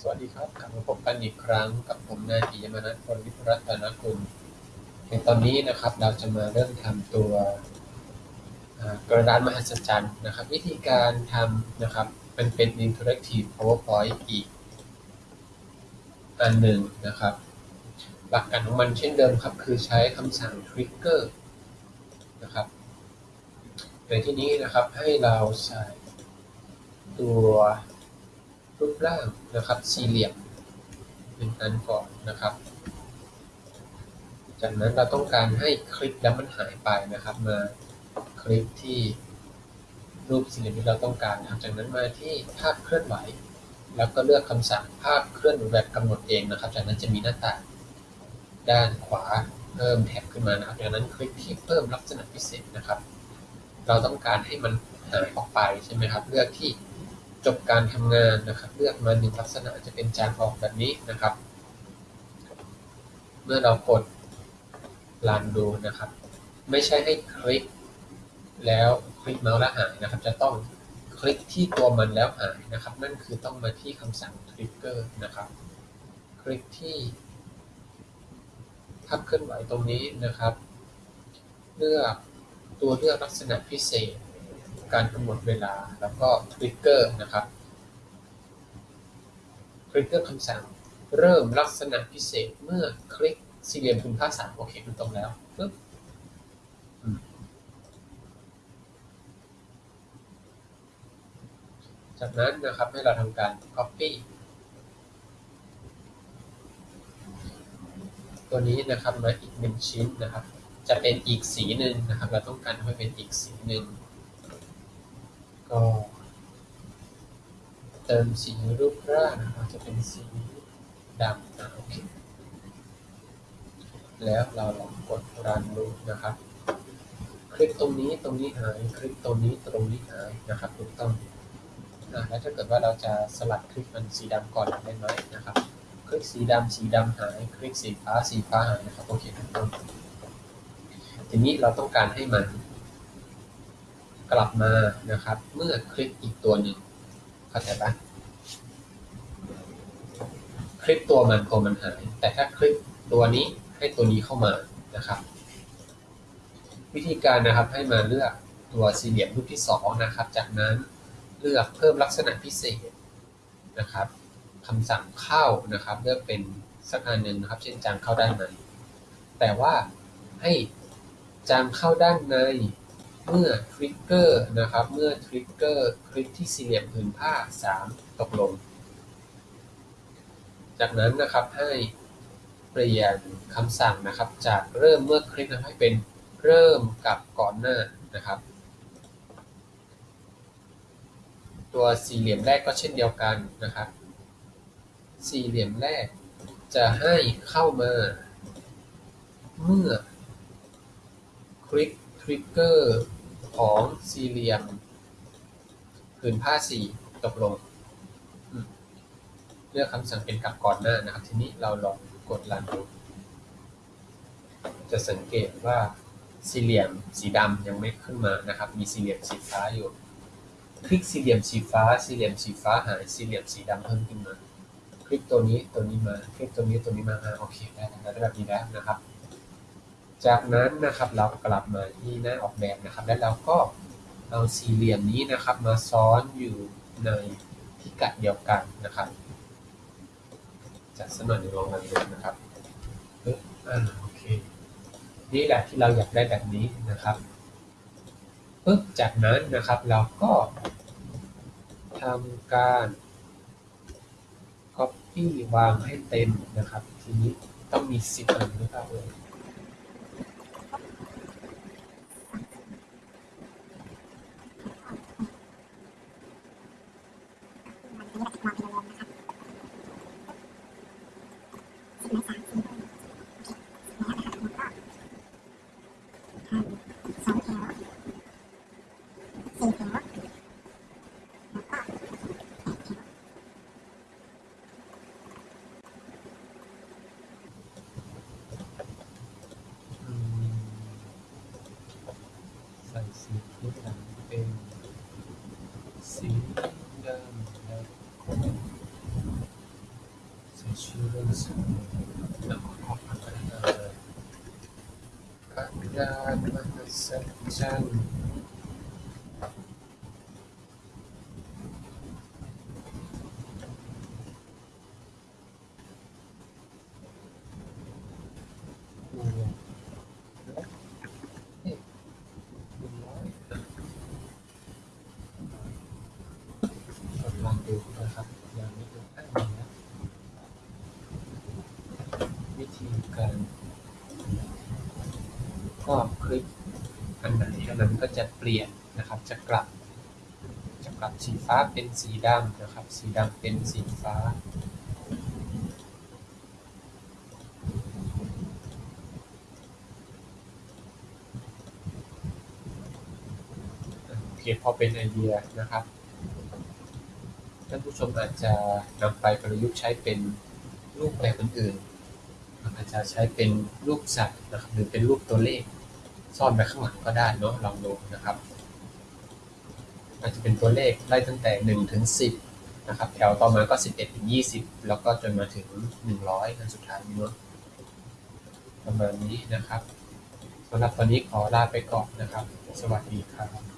สวัสดีครับกลับมาพบกันอีกครั้งกับผมนายปิยมนัสพลวิทยรัตนกุลในตอนนี้นะครับเราจะมาเริ่มทำตัวกระดานมหัศจรรย์นะครับ วิธีการทำนะครับมันเป็น interactive powerpoint อีกอันหนึ่งนะครับ หลักการของมันเช่นเดิมครับ คือใช้คำสั่ง trigger นะครับในที่นี้นะครับให้เราใส่ตัว รูปร่างนะครับสี่เหลี่ยมหนึ่งอันก่อนนะครับ จากนั้นเราต้องการให้คลิกแล้วมันหายไปนะครับ มาคลิกที่รูปสี่เหลี่ยมที่เราต้องการนะครับจากนั้นมาที่ภาพเคลื่อนไหว แล้วก็เลือกคำสั่งภาพเคลื่อนไหวแบบกำหนดเองนะครับ จากนั้นจะมีหน้าต่างด้านขวาเพิ่มแท็บขึ้นมานะครับจากนั้นคลิกที่เพิ่มลักษณะพิเศษนะครับ เราต้องการให้มันหายออกไปใช่ไหมครับ เลือกที่ จบการทำงานนะครับ เลือกมาหนึ่งลักษณะจะเป็นจานออกแบบนี้นะครับ เมื่อเรากดรันดูนะครับ ไม่ใช่ให้คลิก แล้วคลิกเมาส์แล้วหายนะครับ จะต้องคลิกที่ตัวมันแล้วหายนะครับ นั่นคือต้องมาที่คำสั่ง trigger นะครับ คลิกที่ภาพเคลื่อนไหวตรงนี้นะครับ เลือกตัวเลือกลักษณะพิเศษ การกำหนดเวลาแล้วก็ trigger นะครับ trigger คำสั่งเริ่มลักษณะพิเศษเมื่อคลิกสี่เหลี่ยมคุณค่าสามโอเคมันตรงแล้วปึ๊บจากนั้นนะครับให้เราทำการ copy ตัวนี้นะครับมาอีกหนึ่งชิ้นนะครับ จะเป็นอีกสีหนึ่งนะครับ เราต้องการให้เป็นอีกสีหนึ่งก็ เติมสีรูปร่างนะครับจะเป็นสีดำนะโอเค แล้วเราลองกดรันดูนะครับ คลิกตรงนี้ตรงนี้หาย คลิกตรงนี้ตรงนี้หายนะครับถูกต้องอะแล้วถ้าเกิดว่าเราจะสลัดคลิกมันสีดำก่อนได้ไหมนะครับ คลิกสีดำสีดำหาย คลิกสีฟ้าสีฟ้าหายนะครับโอเคถูกต้องทีนี้เราต้องการให้มันกลับมานะครับ เมื่อคลิกอีกตัวหนึ่ง เข้าใจปะคลิกตัวมันตัวมันหาย แต่ถ้าคลิกตัวนี้ให้ตัวนี้เข้ามานะครับ วิธีการนะครับให้มาเลือกตัวสี่เหลี่ยมรูปที่สองนะครับ จากนั้นเลือกเพิ่มลักษณะพิเศษนะครับคำสั่งเข้านะครับ เลือกเป็นสักอันหนึ่งนะครับ เช่นจางเข้าด้านในแต่ว่าให้จางเข้าด้านใน เมื่อทริกเกอร์นะครับ เมื่อทริกเกอร์คลิกที่สี่เหลี่ยมผืนผ้า 3 ตกลง จากนั้นนะครับให้เปลี่ยนคำสั่งนะครับ จากเริ่มเมื่อคลิกให้เป็นเริ่มกับก่อนหน้านะครับ ตัวสี่เหลี่ยมแรกก็เช่นเดียวกันนะครับ สี่เหลี่ยมแรกจะให้เข้ามาเมื่อคลิกทริกเกอร์ ของสี่เหลี่ยมผืนผ้าสีตกลง เลือกคำสั่งเป็นกลับก่อนหน้านะครับ ทีนี้เราลองกดรันดูจะสังเกตว่าสี่เหลี่ยมสีดำยังไม่ขึ้นมานะครับ มีสี่เหลี่ยมสีฟ้าอยู่ คลิกสี่เหลี่ยมสีฟ้า สี่เหลี่ยมสีฟ้าหายสี่เหลี่ยมสีดำเพิ่มขึ้นมา คลิกตัวนี้ตัวนี้มา คลิกตัวนี้ตัวนี้มาอ่าโอเคได้แล้วได้แบบนี้แล้วนะครับ จากนั้นนะครับเรากลับมาที่หน้าออกแบบนะครับ แล้วเราก็เอาสี่เหลี่ยมนี้นะครับมาซ้อนอยู่ในพิกัดเดียวกันนะครับจากสมัยในลองรันดูนะครับปึ๊บอ่าโอเคนี่แหละที่เราอยากได้แบบนี้นะครับปึ๊บจากนั้นนะครับเราก็ทำการ copy วางให้เต็มนะครับ ทีนี้ต้องมีสิบอันหรือเปล่าเอ่ย หลังเป็นสีดำและใส่ชื่อเรื่องสูงแล้วก็ของพัฒนาการการวัฒนธรรม นะครับยังไม่ดูอะมีแล้ววิธีการก็คลิกอันไหนอันนั้นก็จะเปลี่ยนนะครับ จะกลับ จะกลับสีฟ้าเป็นสีดำนะครับ สีดำเป็นสีฟ้าโอเคพอเป็นไอเดียนะครับ ท่านผู้ชมอาจจะนำไปประยุกต์ใช้เป็นรูปแบบอื่นๆอาจจะใช้เป็นรูปสัตว์นะครับหรือเป็นรูปตัวเลข ซ่อนไว้ข้างหลังก็ได้เนาะลองดูนะครับอาจจะเป็นตัวเลขไล่ตั้งแต่หนึ่งถึงสิบนะครับแถวต่อมาก็สิบเอ็ดถึงยี่สิบแล้วก็จนมาถึงหนึ่งร้อยอันสุดท้ายเนาะประมาณนี้นะครับสำหรับวันนี้ขอลาไปก่อนนะครับ สวัสดีครับ